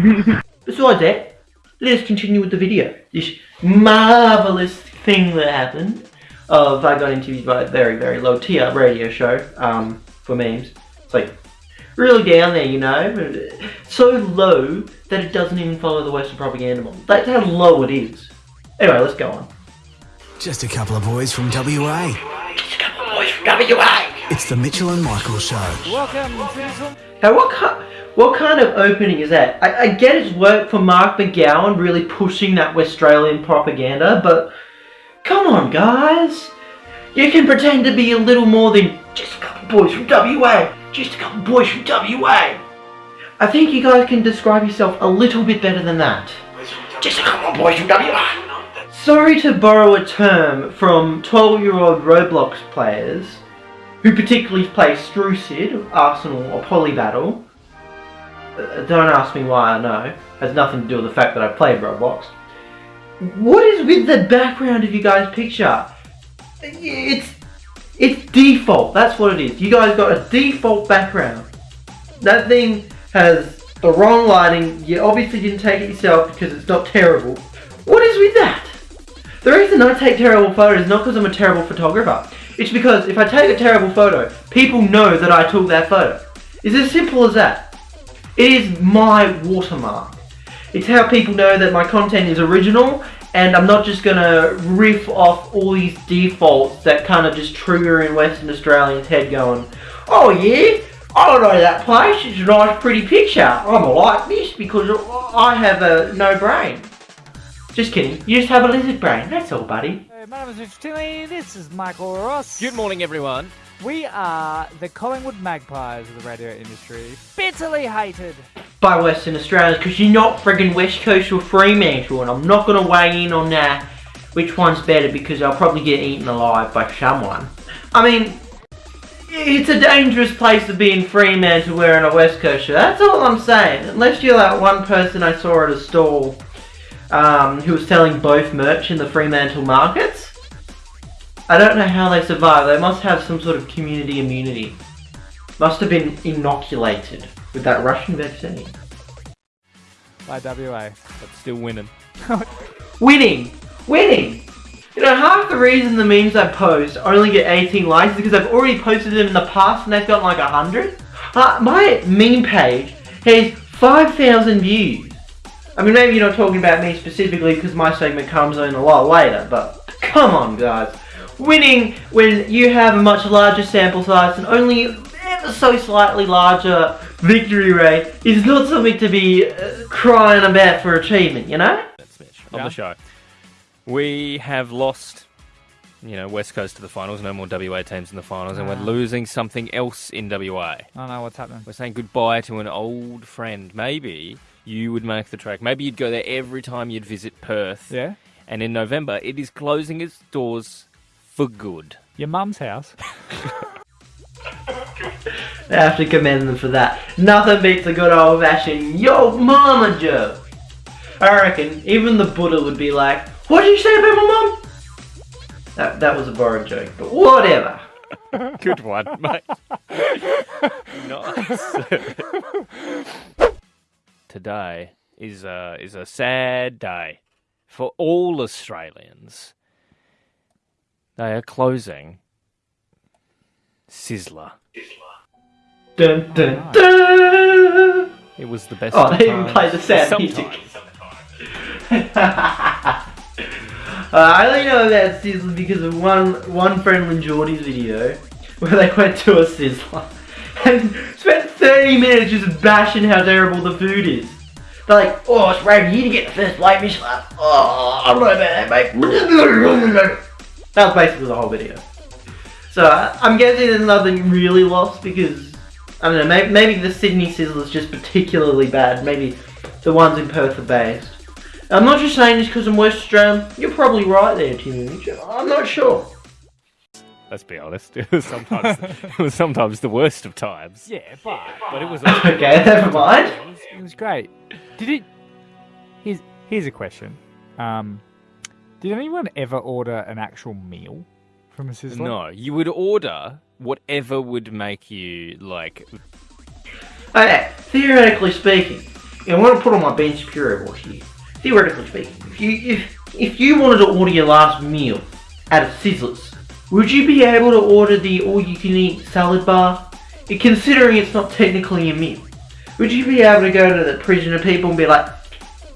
Besides that, let us continue with the video. This marvellous thing that happened of I got interviewed by a very, very low tier radio show um, for memes. It's like really down there, you know, so low that it doesn't even follow the Western propaganda model. That's how low it is. Anyway, let's go on. Just a couple of boys from WA. Just a couple of boys from WA. It's the Mitchell and Michael Show. Welcome Now, what kind, what kind of opening is that? I, I get it's work for Mark McGowan really pushing that Australian propaganda, but come on, guys. You can pretend to be a little more than just a couple boys from WA. Just a couple boys from WA. I think you guys can describe yourself a little bit better than that. Just a couple boys from WA. Sorry to borrow a term from 12-year-old Roblox players, who particularly play Strucid, Arsenal or Polybattle. Uh, don't ask me why I know. It Has nothing to do with the fact that I played Roblox. What is with the background of you guys' picture? It's it's default. That's what it is. You guys got a default background. That thing has the wrong lighting. You obviously didn't take it yourself because it's not terrible. What is with that? The reason I take terrible photos is not because I'm a terrible photographer. It's because if I take a terrible photo, people know that I took that photo. It's as simple as that. It is my watermark. It's how people know that my content is original and I'm not just gonna riff off all these defaults that kind of just trigger in Western Australians' head going, oh yeah, I don't know that place, it's a nice pretty picture. I'm like this because I have a no brain. Just kidding, you just have a lizard brain, that's all buddy. Hey, my name is Richard Tinley. This is Michael Ross. Good morning, everyone. We are the Collingwood Magpies of the radio industry. Bitterly hated. by Western Australians because you're not friggin' West Coast or Fremantle and I'm not going to weigh in on that which one's better because I'll probably get eaten alive by someone. I mean, it's a dangerous place to be in Fremantle wearing a West Coast shirt. That's all I'm saying. Unless you're that one person I saw at a stall um, who was selling both merch in the Fremantle markets. I don't know how they survive. They must have some sort of community immunity. Must have been inoculated with that Russian vaccine. By WA. But still winning. Winning! Winning! You know, half the reason the memes I post only get 18 likes is because I've already posted them in the past and they've got like 100. Uh, my meme page has 5,000 views. I mean, maybe you're not talking about me specifically because my segment comes in a lot later, but come on, guys. Winning when you have a much larger sample size and only ever so slightly larger victory rate is not something to be uh, crying about for achievement, you know? That's Mitch on Yeah. the show. We have lost, you know, West Coast to the finals. No more WA teams in the finals, and we're losing something else in WA. I don't know what's happening. We're saying goodbye to an old friend. Maybe you would make the track. Maybe you'd go there every time you'd visit Perth. Yeah? And in November, it is closing its doors for good. Your mum's house. I have to commend them for that. Nothing beats a good old fashioned yo mama joke. I reckon even the Buddha would be like, what did you say about my mum? That, that was a borrowed joke, but whatever. Good one, mate. nice. Today is a, is a sad day for all Australians. They are closing Sizzler. Dun dun dun! It was the best. Oh, they even play the sad Sometimes. music. uh, I only know about Sizzler because of one one friend Geordie's video where they went to a Sizzler and spent 30 minutes just bashing how terrible the food is. They're like, oh, it's brave you to get the first plate Michelin. Oh, I don't know about that, mate. That was basically the whole video. So I'm guessing there's nothing really lost because I don't know. Maybe, maybe the Sydney Sizzle is just particularly bad. Maybe the ones in Perth are based. I'm not just saying this because I'm West Australian. You're probably right there, Timmy I'm not sure. Let's be honest. It was sometimes it was sometimes the worst of times. Yeah, but But it was Okay, never mind. it was, it was great. Did it? Here's here's a question. Um, did anyone ever order an actual meal from a sizzler? no. You would order whatever would make you like. Okay, theoretically speaking, I want to put on my Ben Shapiro watch here. Theoretically speaking, if you if if you wanted to order your last meal at a Sizzlers, would you be able to order the all-you-can-eat salad bar? Considering it's not technically a meal, would you be able to go to the prison of people and be like,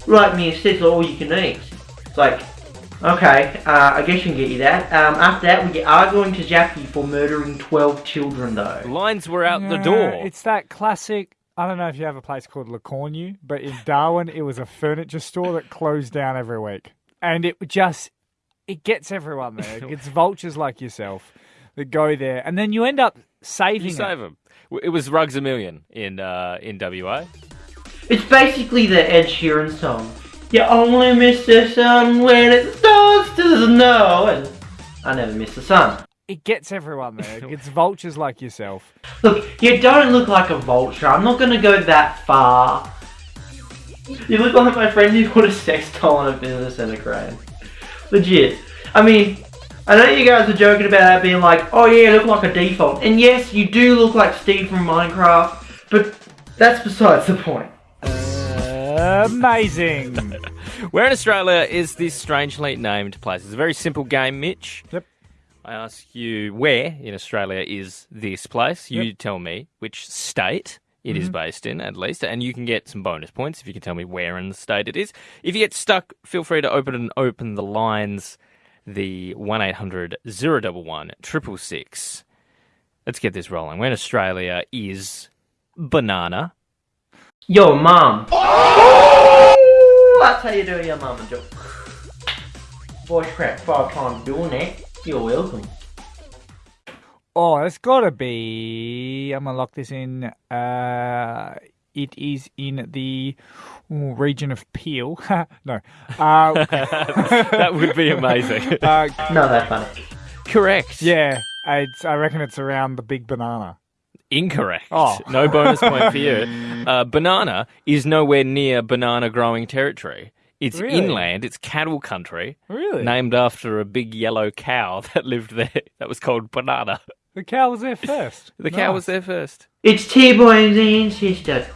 "Write me a Sizzler all-you-can-eat"? It's like, okay, uh, I guess you can get you that. Um, after that, we are going to Jackie for murdering 12 children, though. Lines were out the door. It's that classic. I don't know if you have a place called Le Cornu, but in Darwin, it was a furniture store that closed down every week, and it just it gets everyone there. It gets vultures like yourself that go there, and then you end up saving You it. save them. It was Rugs a Million in uh, in WA. It's basically the Ed Sheeran song. You only miss the sun when it starts to snow, and I never miss the sun. It gets everyone there. It gets vultures like yourself. Look, you don't look like a vulture. I'm not gonna go that far. You look like my friend who put a sex doll on a business center crane. Legit. I mean, I know you guys are joking about that being like, oh yeah, look like a default. And yes, you do look like Steve from Minecraft, but that's besides the point. Amazing. Where in Australia is this strangely named place? It's a very simple game, Mitch. Yep. I ask you where in Australia is this place. You Yep. tell me which state it is mm-hmm. based in, at least, and you can get some bonus points if you can tell me where in the state it is. If you get stuck, feel free to open and open the lines. The one 800 011 666. Let's get this rolling. Where in Australia is banana? Yo, mom. Ooh, that's how you do your mama joke. Voice crack five times doing that. You're welcome. Oh, it's gotta be. I'm gonna lock this in. Uh, it is in the ooh, region of Peel. no. Uh, that would be amazing. uh, No, that's funny. Correct. yeah, it's, I reckon it's around the big banana. Incorrect. Oh. No bonus point for you. Uh, banana is nowhere near banana growing territory. It's Really? inland, it's cattle country, Really? named after a big yellow cow that lived there that was called Banana. The cow was there first. The cow was there first. It's T-Bone's ancestor.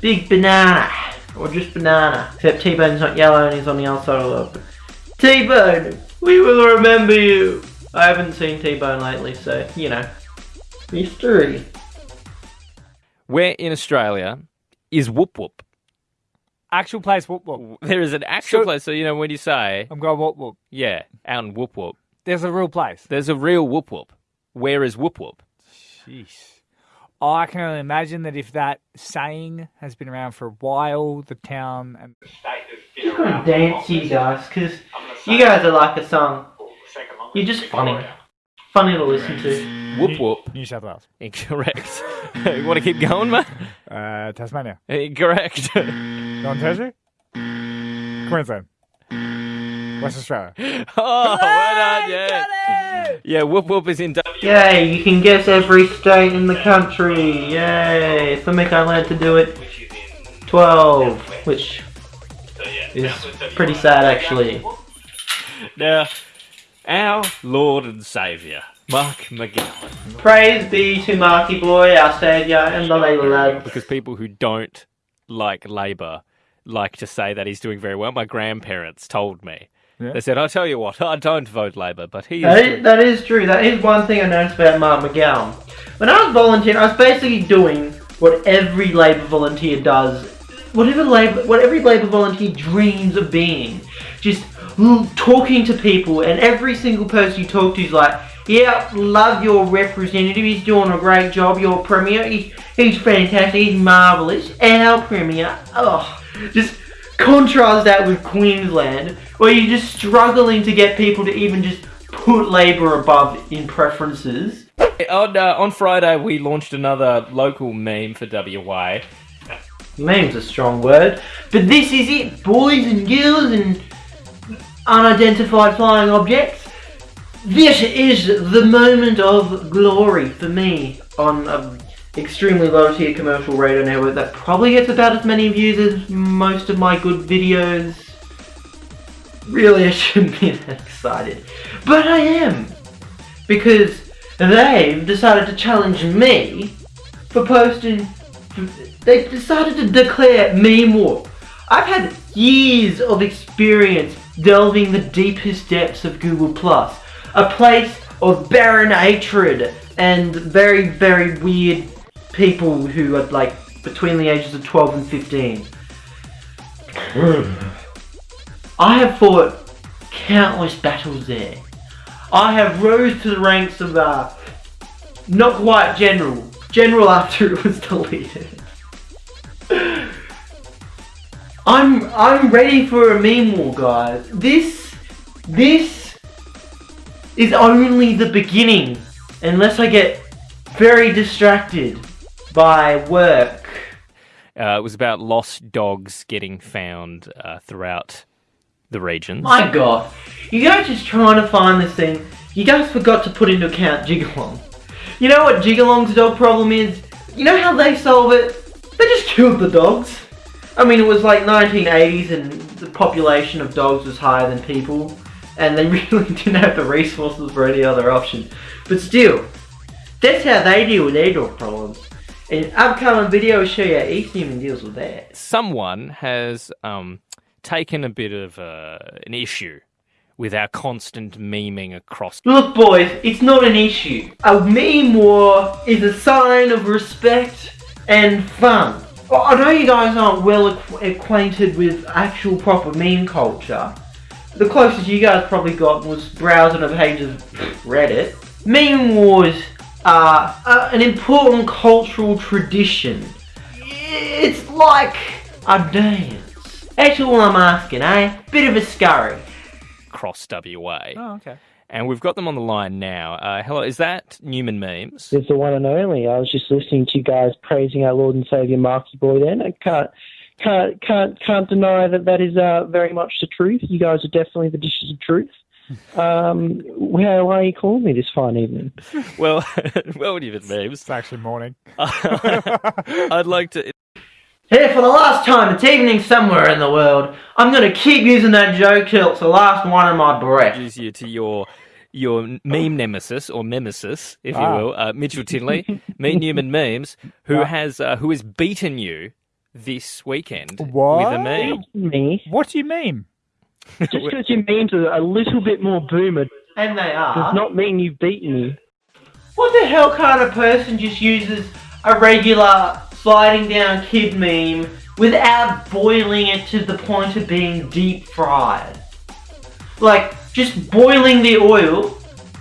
Big banana. Or just banana. Except T-Bone's not yellow and he's on the outside of the T-Bone, we will remember you. I haven't seen T-Bone lately, so, you know. Mystery. Where in Australia is Whoop Whoop? Actual place, whoop whoop. There is an actual So- place, so you know when you say, I'm going whoop whoop. yeah, out in Whoop Whoop, There's a real place. there's a real Whoop Whoop. Where is Whoop Whoop? Jeez. I can only imagine that if that saying has been around for a while, the town and Just gonna dance you guys, because you guys are like a song. You're just funny. Funny to listen to. Whoop Whoop. New South Wales, Incorrect. you want to keep going, mate? uh, Tasmania, Incorrect. Northern Territory, Queensland, West Australia. oh, well done, yeah. Yeah, Whoop Whoop is in. W- Yay, you can guess every state in the country. Yay. Something I learned to do it. 12, which is pretty sad actually. Now, our Lord and Saviour, Mark McGowan. Praise be to Marky Boy, our saviour, and the Layla lad. Because people who don't like Labour like to say that he's doing very well. My grandparents told me. Yeah. They said, I'll tell you what, I don't vote Labour, but he is. that is, that is true. That is one thing I noticed about Mark McGowan. When I was volunteering, I was basically doing what every Labour volunteer does. Whatever Labour, what every Labour volunteer dreams of being. Just talking to people, and every single person you talk to is like, "Yeah, love your representative. He's doing a great job. Your premier, he, he's fantastic. He's marvelous. Our premier, oh, just." Contrast that with Queensland, where you're just struggling to get people to even just put Labour above in preferences. On, uh, on Friday, we launched another local meme for WA. Meme's a strong word, but this is it, boys and girls and unidentified flying objects. This is the moment of glory for me on an extremely low tier commercial radio network that probably gets about as many views as most of my good videos. Really, I shouldn't be that excited, but I am because they've decided to challenge me for posting They've decided to declare meme war. I've had years of experience delving the deepest depths of Google Plus, a place of barren hatred and very, very weird people who are like between the ages of 12 and 15. I have fought countless battles there. I have rose to the ranks of uh, not quite general, general after it was deleted. I'm I'm ready for a meme war, guys. This this is only the beginning, unless I get very distracted by work. Uh, it was about lost dogs getting found uh, throughout the regions. My God, you guys just trying to find this thing. You guys forgot to put into account Jigalong. You know what Jigalong's dog problem is? You know how they solve it? They just killed the dogs. I mean, it was like 1980s and the population of dogs was higher than people, and they really didn't have the resources for any other option. But still, that's how they deal with their dog problems. And upcoming video will show you how East Human deals with that. Someone has um, taken a bit of uh, an issue with our constant memeing across. Look, boys, it's not an issue. A meme war is a sign of respect and fun. I know you guys aren't well ac- acquainted with actual proper meme culture. The closest you guys probably got was browsing a page of Reddit. Meme wars are uh, an important cultural tradition. It's like a dance. That's all I'm asking, eh? Bit of a scurry. Cross WA. Oh, okay. And we've got them on the line now. Uh, hello, is that Newman Memes? It's the one and only. I was just listening to you guys praising our Lord and Savior Marky Boy. Then I can't can't can't can't deny that that is uh, very much the truth. You guys are definitely the dishes of truth. Um, why, why are you calling me this fine evening? Well, well, Newman Memes. It's actually morning. I'd like to. Here for the last time, it's evening somewhere in the world. I'm gonna keep using that joke till it's the last one of my breath. introduce you to your your meme nemesis or nemesis, if you Ah. will, uh, Mitchell Tinley, Meet Newman Memes, who has uh, who has beaten you this weekend with a meme. Me, What do you mean? just because your memes are a little bit more boomer And they are. does not mean you've beaten me. What the hell kind of person just uses a regular sliding down kid meme without boiling it to the point of being deep fried? Like, just boiling the oil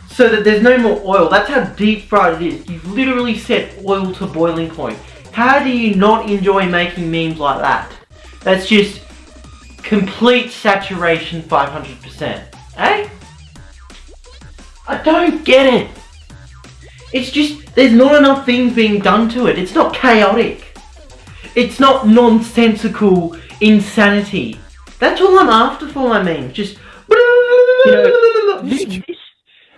so that there's no more oil. That's how deep fried it is. You've literally set oil to boiling point. How do you not enjoy making memes like that? That's just complete saturation 500%. Eh? I don't get it. It's just, there's not enough things being done to it. It's not chaotic. It's not nonsensical insanity. That's all I'm after for my memes. Just. You This, this,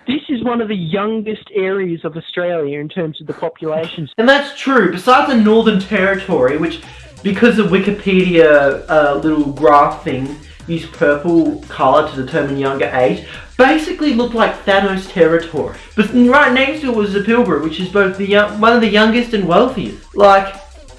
this is one of the youngest areas of Australia in terms of the population. And that's true. Besides the Northern Territory, which, because the Wikipedia uh, little graph thing, used purple colour to determine younger age, basically looked like Thanos territory. But right next to it was the Pilbara, which is both the young, one of the youngest and wealthiest. Like,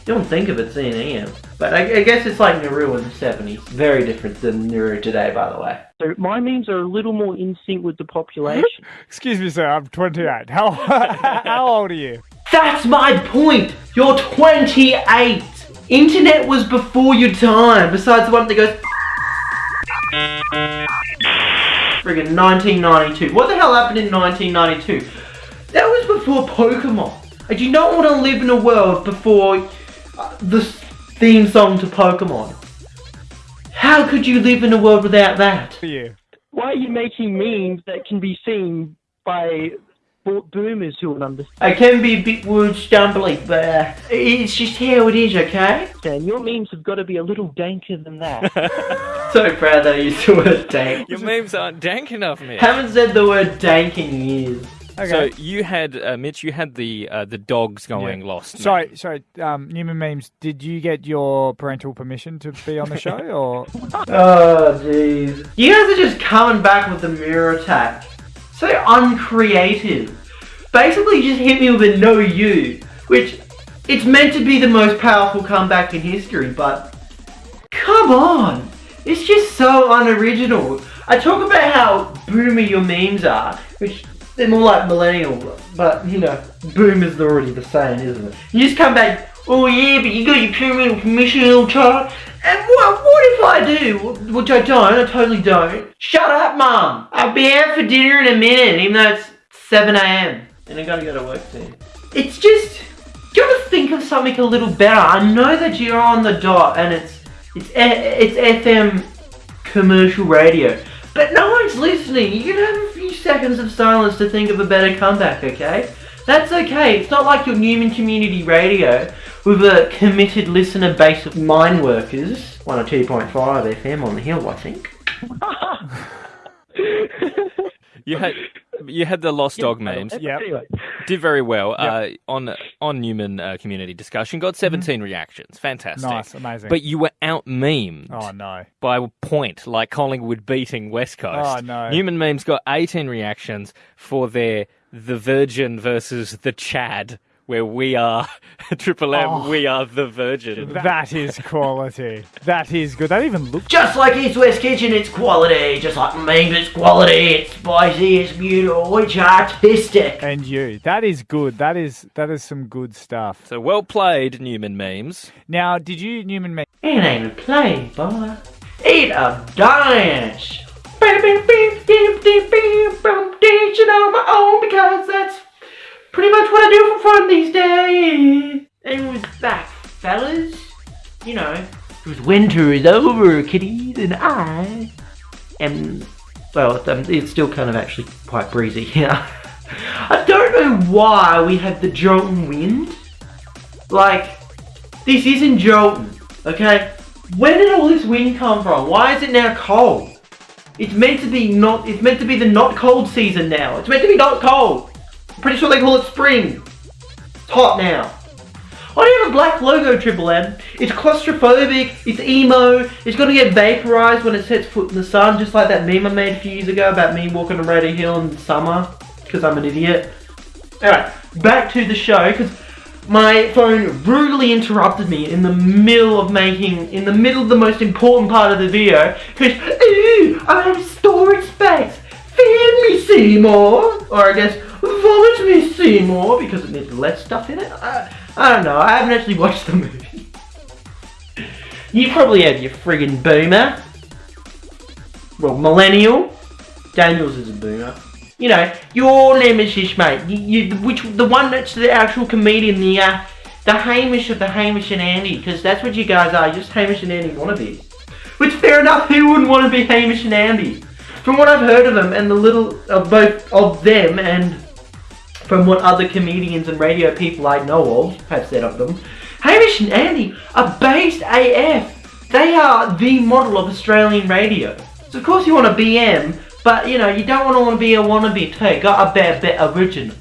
you don't think of it seeing EM. But I, I guess it's like Nauru in the 70s. Very different than Nauru today, by the way. So my memes are a little more in sync with the population. Excuse me, sir. I'm 28. How how old are you? That's my point! You're 28! Internet was before your time, besides the one that goes. Friggin' 1992. What the hell happened in 1992? That was before Pokemon. I do not want to live in a world before uh, the theme song to Pokemon. How could you live in a world without that? For you. Why are you making memes that can be seen by bo- boomers who would understand? I can be a bit word stumbly, but uh, it's just how it is, okay? And Your memes have got to be a little danker than that. So proud that I used the word dank. Your memes aren't dank enough, Mitch. Haven't said the word dank in years. Okay. So you had uh, Mitch, you had the uh, the dogs going lost. Sorry, sorry, um, Newman Memes, did you get your parental permission to be on the show, or Oh, jeez. You guys are just coming back with the mirror attack. So uncreative. Basically, just hit me with a no you, which It's meant to be the most powerful comeback in history, but come on! It's just so unoriginal. I talk about how boomer your memes are, which they're more like millennial, but you know, boomer's are already the same, isn't it? You just come back, oh yeah, but you got your parental permission, little child. And what, what if I do? Which I don't, I totally don't. Shut up, mum! I'll be out for dinner in a minute, even though it's 7am. And I gotta go to work soon. It's just, gotta think of something a little better. I know that you're on the dot and it's, it's, it's FM commercial radio. But no one's listening. You can have a few seconds of silence to think of a better comeback, okay? That's okay. It's not like your Newman Community Radio with a committed listener base of mine workers. 102.5 FM on the hill, I think. You had you had the lost dog memes. Anyway, Did very well uh, on on Newman uh, community discussion. Got 17 reactions. Fantastic. Mm-hmm. Nice, amazing. But you were out memed oh no. by a point, like Collingwood beating West Coast. Oh, no. Newman memes got 18 reactions for their the Virgin versus the Chad, where we are Triple M, Oh. we are the Virgin. That is quality. That is good. That even looks. Just like East West Kitchen, it's quality. Just like memes, it's quality. It's spicy, it's beautiful, it's artistic. And you. That is good. That is that is some good stuff. So well played, Newman memes. Now, did you Newman Memes? It ain't a play, boy. It a dance. Beep, beep, beep, beep, beep, beep, beep, Dancing on my own because that's pretty much what I do for fun these days. And we're back, fellas. You know, winter is over, kiddies, and I am. Well, it's, um, still kind of actually quite breezy here. I don't know why we have the Jolton wind. Like, this isn't Jolton, okay? Where did all this wind come from? Why is it now cold? It's meant to be not. It's meant to be the not cold season now. It's meant to be not cold. Pretty sure they call it spring. Hot now. I do you have a black logo, Triple M? It's claustrophobic. It's emo. It's gonna get vaporized when it sets foot in the sun, just like that meme I made a few years ago about me walking around a hill in summer because I'm an idiot. Alright, back to the show because my phone rudely interrupted me in the middle of making, in the middle of the most important part of the video because, ooh, I have storage space. Feed me, Seymour. Or I guess, vomit me, Seymour, because it needs less stuff in it. I, I don't know, I haven't actually watched the movie. You probably have your friggin' boomer. Well, millennial. Daniels is a boomer. You know, your nemesis, mate. You, you, which the one that's the actual comedian, the uh, the Hamish of the Hamish and Andy, because that's what you guys are. just Hamish and Andy wannabes. Which, fair enough. Who wouldn't want to be Hamish and Andy? From what I've heard of them, and the little of both of them, and from what other comedians and radio people I know of have said of them, Hamish and Andy are based AF. They are the model of Australian radio. So of course you want a BM, but you know you don't want to be a wannabe too. Got a bit, bit original.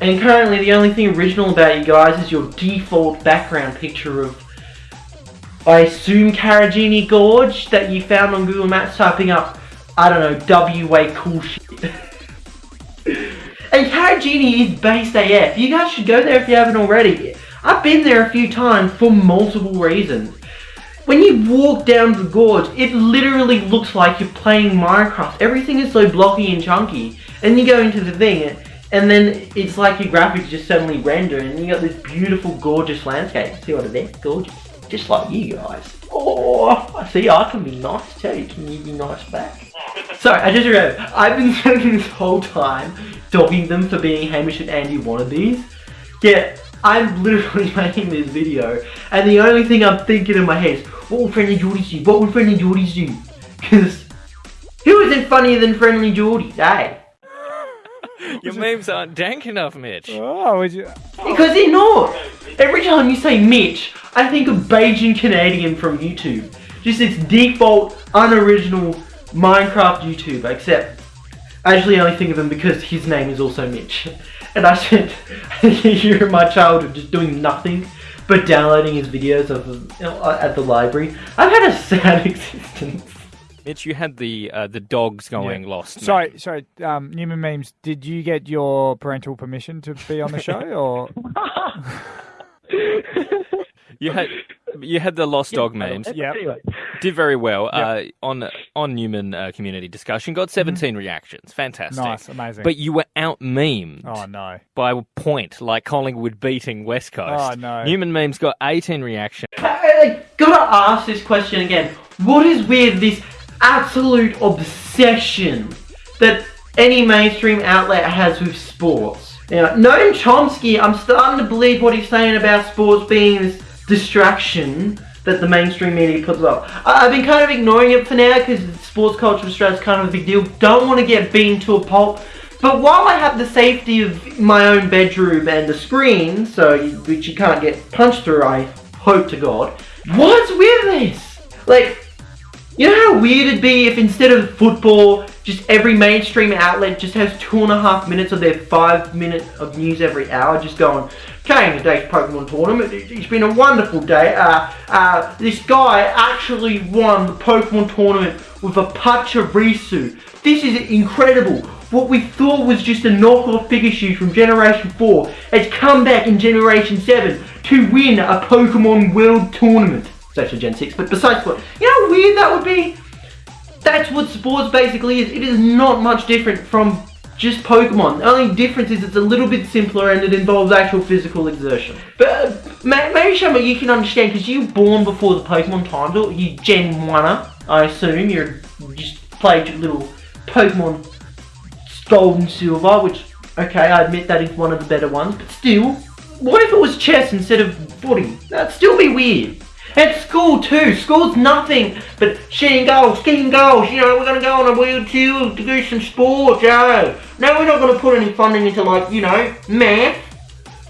And currently the only thing original about you guys is your default background picture of, I assume Karijini Gorge that you found on Google Maps typing up, I don't know, WA cool shit. And Karijini is based AF. You guys should go there if you haven't already. I've been there a few times for multiple reasons. When you walk down the gorge, it literally looks like you're playing Minecraft. Everything is so blocky and chunky. And you go into the thing, and then it's like your graphics just suddenly render, and you got this beautiful, gorgeous landscape. See what it is? Gorgeous. Just like you guys. Oh, I see, I can be nice too. Can you be nice back? Sorry, I just remembered. I've been spending this whole time dogging them for being Hamish and Andy wannabes. Yet, I'm literally making this video, and the only thing I'm thinking in my head is, what would Friendly Jordies do? What will Friendly Jordies do? Because, who isn't funnier than Friendly Jordies, eh? Your memes aren't dank enough, Mitch. Oh, would you? Because they're not. Every time you say Mitch, I think of BajanCanadian from YouTube. Just its default, unoriginal Minecraft YouTube, except I actually only think of him because his name is also Mitch. And I spent a year of my childhood just doing nothing but downloading his videos of you know, at the library. I've had a sad existence. Mitch, you had the uh, the dogs going lost. meme. Sorry, sorry. Um, Newman memes. Did you get your parental permission to be on the show, or You had you had the lost dog memes. Yeah. Anyway, Did very well uh, on on Newman uh, community discussion. Got 17 reactions. Fantastic. Nice, amazing. But you were out memed oh no. by a point, like Collingwood beating West Coast. Oh, no. Newman memes got 18 reactions. I, I gotta ask this question again. What is with this absolute obsession that any mainstream outlet has with sports? Now, Noam Chomsky, I'm starting to believe what he's saying about sports being this distraction that the mainstream media puts up. I've been kind of ignoring it for now because sports culture in Australia is kind of a big deal. Don't want to get beaten to a pulp. But while I have the safety of my own bedroom and the screen, so you, which you can't get punched through, I hope to God. What's with this? Like, you know how weird it'd be if instead of football, just every mainstream outlet just has two and a half minutes of their five minute of news every hour, just going, okay, today's Pokemon tournament, it- it's been a wonderful day. Uh, uh, this guy actually won the Pokemon tournament with a Pachirisu. This is incredible. What we thought was just a knockoff Pikachu from Generation 4 has come back in Generation 7 to win a Pokemon World Tournament. It's actually Gen 6, but besides what, you know how weird that would be? That's what sports basically is. It is not much different from just Pokemon. The only difference is it's a little bit simpler and it involves actual physical exertion. But uh, may- maybe Shama, you can understand because you were born before the Pokemon times, or you Gen 1er, I assume. You're you just played your little Pokemon Gold and Silver, which, okay, I admit that is one of the better ones, but still, what if it was chess instead of footy? That'd still be weird. At school too, school's nothing but shooting goals, kicking goals, you know, we're gonna go on a wheel to do some sports, oh. No, we're not gonna put any funding into like, you know, math.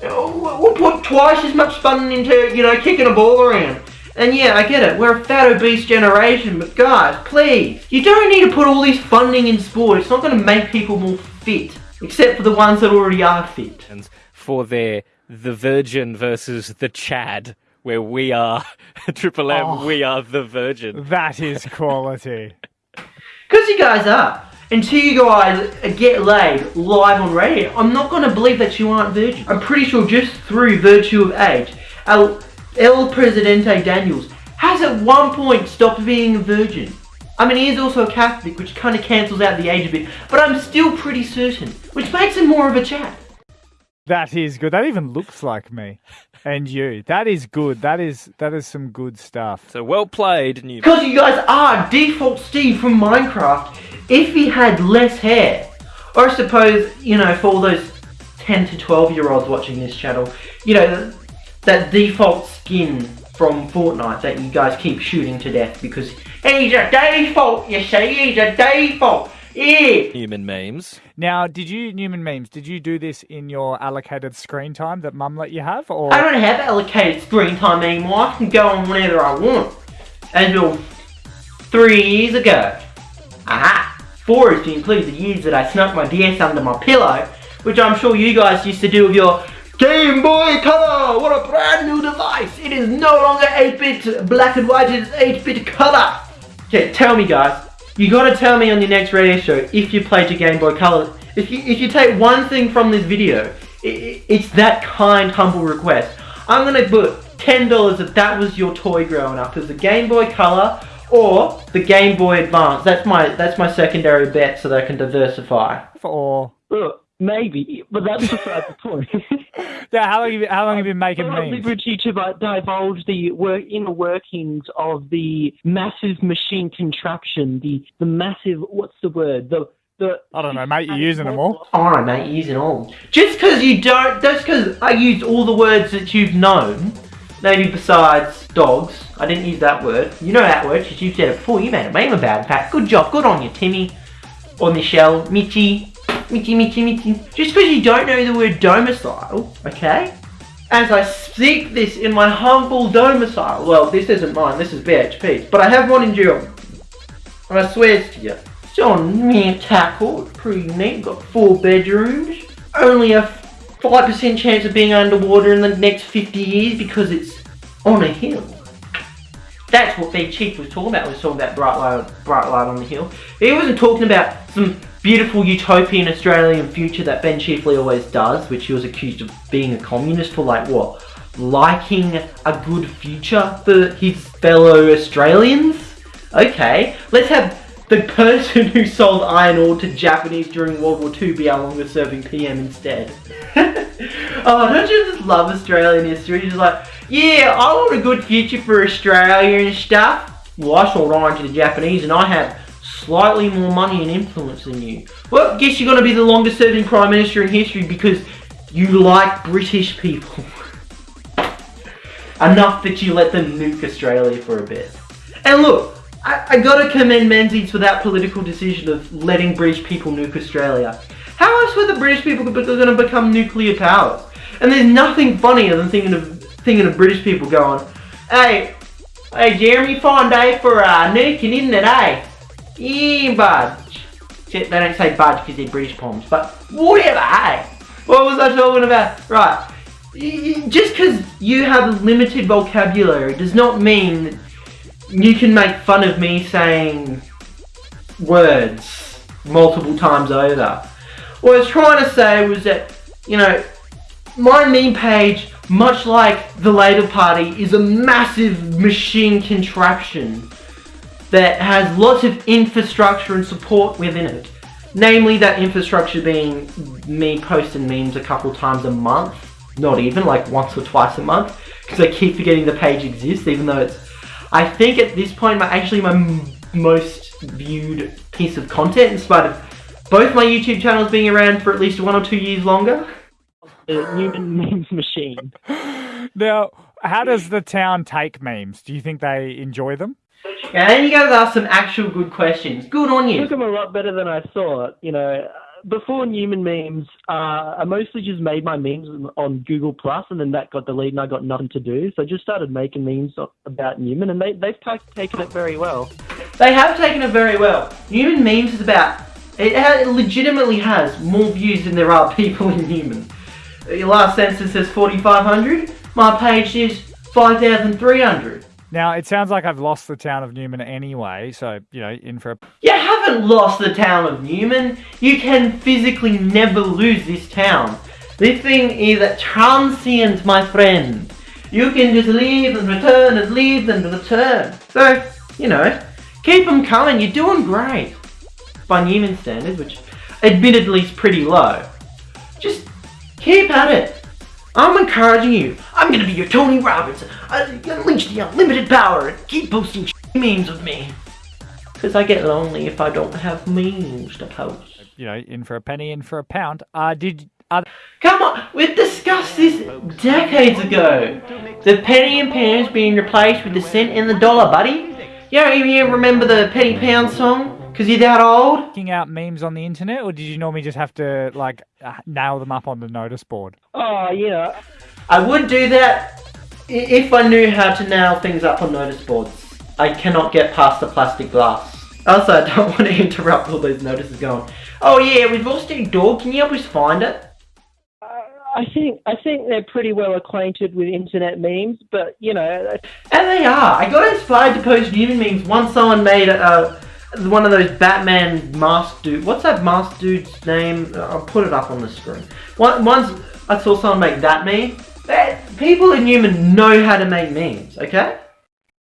We'll put twice as much funding into, you know, kicking a ball around. And yeah, I get it, we're a fat obese generation, but guys, please, you don't need to put all this funding in sport. It's not gonna make people more fit. Except for the ones that already are fit. for their the Virgin versus the Chad, where we are Triple M, Oh. we are the Virgin. That is quality. Because you guys are. Until you guys get laid live on radio, I'm not going to believe that you aren't virgin. I'm pretty sure just through virtue of age, El, El Presidente Daniels has at one point stopped being a virgin. I mean, he is also a Catholic, which kind of cancels out the age a bit, but I'm still pretty certain, which makes him more of a chap. That is good. That even looks like me and you. That is good. That is that is some good stuff. So well played, Newman. Because you guys are default Steve from Minecraft if he had less hair. Or I suppose, you know, for all those 10 to 12 year olds watching this channel, you know, that default skin from Fortnite that you guys keep shooting to death because he's a default, you see, he's a default. Yeah. Human memes. Now, did you Newman memes? Did you do this in your allocated screen time that Mum let you have, or I don't have allocated screen time anymore. I can go on whenever I want. Until three years ago. Aha! Four if you include the years that I snuck my DS under my pillow, which I'm sure you guys used to do with your Game Boy Color! What a brand new device! It is no longer 8-bit black and white, it is 8-bit color! Okay, tell me guys, you gotta tell me on your next radio show if you played your Game Boy Color. If you, if you take one thing from this video, i i it's that kind, humble request. I'm gonna put $10 if that was your toy growing up, as the Game Boy Color or the Game Boy Advance. That's my that's my secondary bet so that I can diversify. or Look, maybe, but that's beside the point. yeah? How long have you, how long have you been making I'm not memes? liberty to divulge the work, inner workings of the massive machine contraption, the the massive what's the word? The the I don't know, mate. You're using them all. Alright mate, you're using all. Just because you don't, just because I used all the words that you've known, maybe besides dogs, I didn't use that word. You know that word because you've said it before, you made a meme about it. In fact, good job, good on you Timmy, or Michelle, Mitchy, Mitchy, Mitchy, Mitchy. Just because you don't know the word domicile, okay? As I speak this in my humble domicile, well, this isn't mine, this is BHP's, but I have one in Geelong. And I swear to you, it's on me tackle, pretty neat, got four bedrooms, only a 5% chance of being underwater in the next 50 years because it's on a hill. That's what Big Chief was talking about, he was talking about bright light, bright light on the hill. He wasn't talking about some beautiful utopian Australian future that Ben Chifley always does, which he was accused of being a communist for like, what, liking a good future for his fellow Australians. Okay, let's have the person who sold iron ore to Japanese during World War II be our longest serving PM instead. oh, don't you just love Australian history? Just like, yeah, I want a good future for Australia and stuff. Well, I sold iron to the Japanese and I have slightly more money and influence than you. Well, guess you're going to be the longest serving Prime Minister in history because you like British people. Enough that you let them nuke Australia for a bit. And look, I, I gotta commend Menzies for that political decision of letting British people nuke Australia. How else were the British people going to become nuclear powers? And there's nothing funnier than thinking of thinking of British people going, "Hey, hey, Jeremy, fine day for uh, nuking, isn't it? Eh? Yeah, budge." They don't say budge because they're British poems, but whatever. Hey, what was I talking about? Right. Just because you have a limited vocabulary does not mean you can make fun of me saying words multiple times over. What I was trying to say was that, you know, my meme page, much like the Labour Party, is a massive machine contraption that has lots of infrastructure and support within it. Namely, that infrastructure being me posting memes a couple times a month, not even, like once or twice a month, because I keep forgetting the page exists, even though it's, I think at this point, my actually my most viewed piece of content, in spite of both my YouTube channels being around for at least one or two years longer. The Newman memes machine. Now, how does the town take memes? Do you think they enjoy them? Yeah, and you guys ask some actual good questions. Good on you. Took them a lot better than I thought. You know, before Newman memes, uh, I mostly just made my memes on Google Plus, and then that got deleted, and I got nothing to do. So I just started making memes about Newman, and they they've taken it very well. They have taken it very well. Newman memes is about it, ha- it legitimately has more views than there are people in Newman. Your last census says 4,500. My page is 5,300. Now, it sounds like I've lost the town of Newman anyway, so, you know, in for a. You haven't lost the town of Newman. You can physically never lose this town. This thing is transient, my friend. You can just leave and return and leave and return. So, you know, keep them coming. You're doing great. By Newman standards, which admittedly is pretty low. Just keep at it. I'm encouraging you. I'm gonna be your Tony Robbins. I unleash the unlimited power and keep posting memes of me. Because I get lonely if I don't have memes to post. You know, in for a penny, in for a pound. Uh, did. Uh, Come on, we've discussed this decades ago. The penny and pounds being replaced with the cent and the dollar, buddy. You don't even remember the penny pound song? Because you're that old? checking out memes on the internet, or did you normally just have to, like, nail them up on the notice board? Oh, you know, I would do that if I knew how to nail things up on notice boards. I cannot get past the plastic glass. Also, I don't want to interrupt all those notices going, oh yeah, we've lost your dog, can you help us find it? I think I think they're pretty well acquainted with internet memes, but you know, And they are. I got inspired to post Newman memes once someone made uh, one of those Batman mask dude. What's that mask dude's name? I'll put it up on the screen. One, once I saw someone make that meme. That, people in Newman know how to make memes, okay?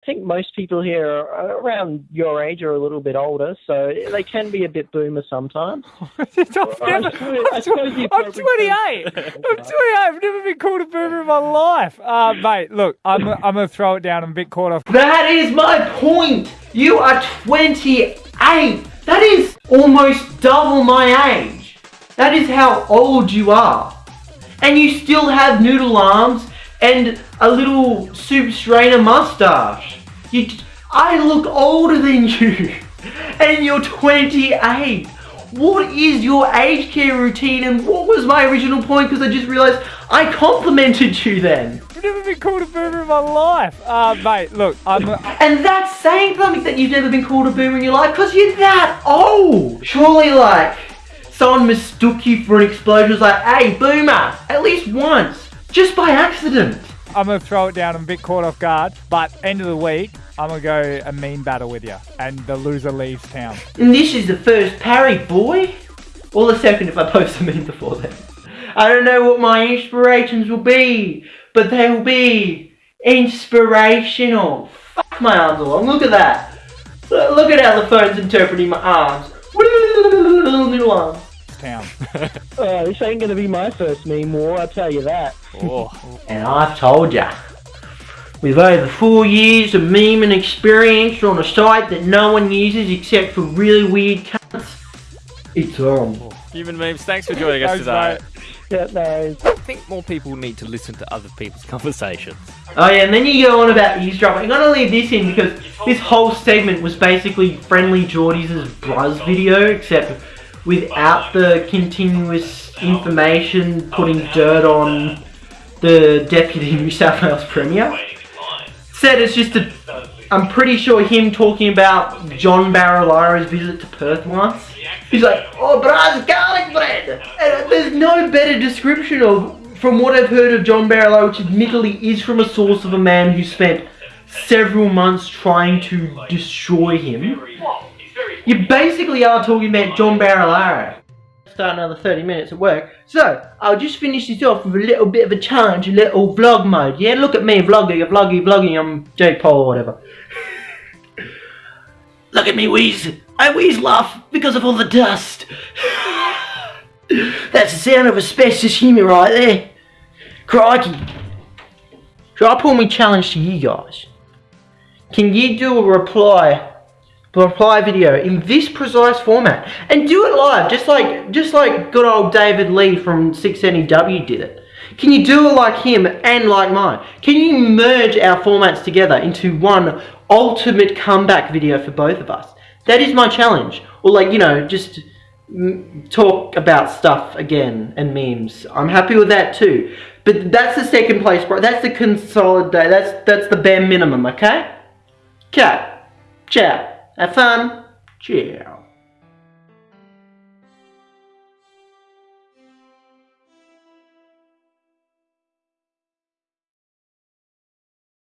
I think most people here are around your age or a little bit older, so they can be a bit boomer sometimes. I've never, I suppose, I I'm 28. I'm 28. I've never been called a boomer in my life. Uh, mate, look, I'm, I'm going to throw it down. I'm a bit caught off. That is my point. You are 28. That is almost double my age. That is how old you are. And you still have noodle arms and a little soup strainer mustache. You, I look older than you. And you're 28. What is your age care routine and what was my original point? Because I just realized I complimented you then. I've never been called a boomer in my life. Uh, mate, look, I'm. And that's saying something that you've never been called a boomer in your life because you're that old. Surely, like, someone mistook you for an explosion was like, hey, boomer, at least once, just by accident. I'm gonna throw it down. I'm a bit caught off guard, but end of the week, I'm gonna go a mean battle with you, and the loser leaves town. And this is the first parry, boy. Or the second if I post a meme before then. I don't know what my inspirations will be, but they'll be inspirational. Fuck my arms along. Look at that. Look at how the phone's interpreting my arms. Little arms. Town. Oh, this ain't gonna be my first meme war, I'll tell you that. Oh, And I've told ya, with over four years of memeing experience on a site that no one uses except for really weird cunts, it's on. human memes. Thanks for joining us today. Yeah, no. I think more people need to listen to other people's conversations. Oh yeah, and then you go on about eavesdropping. I'm gonna leave this in because this whole segment was basically Friendly Jordies' Buzz video, except without the continuous information putting dirt on the Deputy New South Wales Premier. Said it's just a. I'm pretty sure him talking about John Barilaro's visit to Perth once. He's like, oh, Braz garlic And there's no better description of, from what I've heard of John Barilaro, which admittedly is from a source of a man who spent several months trying to destroy him. You basically are talking about John Barilaro. Start another 30 minutes at work. So, I'll just finish this off with a little bit of a challenge, a little vlog mode. Yeah, look at me, vlogging, vlogging, vlogging, I'm Jake Paul or whatever. look at me wheeze. I wheeze laugh because of all the dust. That's the sound of asbestos humour right there. Crikey. So I put my challenge to you guys. Can you do a reply reply video in this precise format and do it live just like just like good old David Lee from 6NEW did it can you do it like him and like mine can you merge our formats together into one ultimate comeback video for both of us that is my challenge or like you know just talk about stuff again and memes. I'm happy with that too. But that's the second place bro. That's the consolidate that's that's the bare minimum okay? Okay. Ciao. Have fun. Ciao.